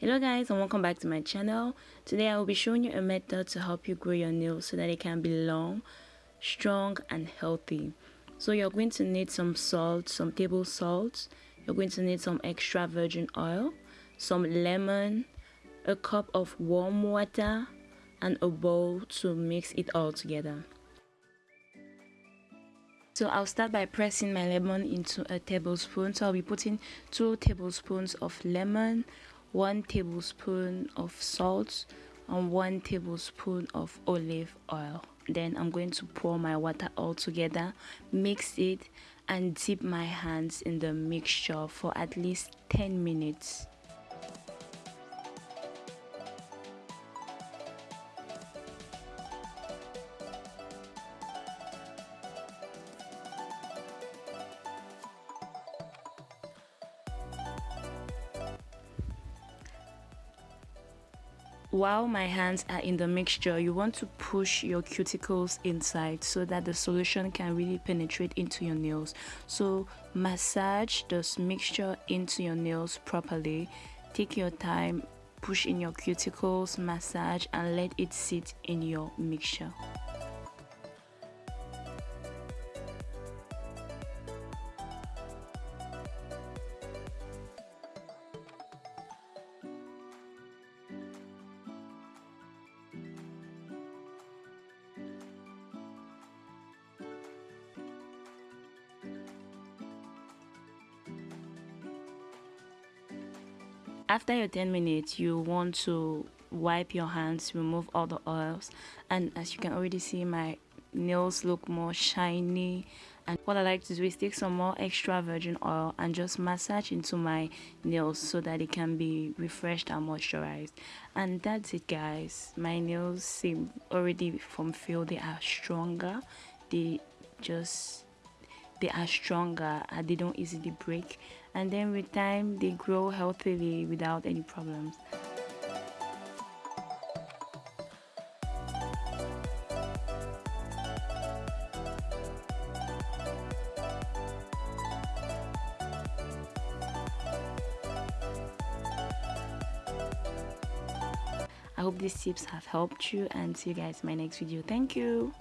hello guys and welcome back to my channel. Today i will be showing you a method to help you grow your nails so that it can be long strong and healthy. So you're going to need some salt some table salt. You're going to need some extra virgin oil some lemon a cup of warm water and a bowl to mix it all together. So I'll start by pressing my lemon into a tablespoon. So I'll be putting 2 tablespoons of lemon, 1 tablespoon of salt and 1 tablespoon of olive oil. Then I'm going to pour my water all together mix it and dip my hands in the mixture for at least 10 minutes while my hands are in the mixture you want to push your cuticles inside so that the solution can really penetrate into your nails. So massage this mixture into your nails properly. Take your time push in your cuticles massage and let it sit in your mixture after your 10 minutes you want to wipe your hands remove all the oils and as you can already see my nails look more shiny. And what I like to do is take some more extra virgin oil and just massage into my nails so that it can be refreshed and moisturized. And that's it guys. My nails seem already from feel they are stronger. They just they are stronger and they don't easily break and then with time they grow healthily without any problems I hope these tips have helped you and see you guys in my next video. Thank you.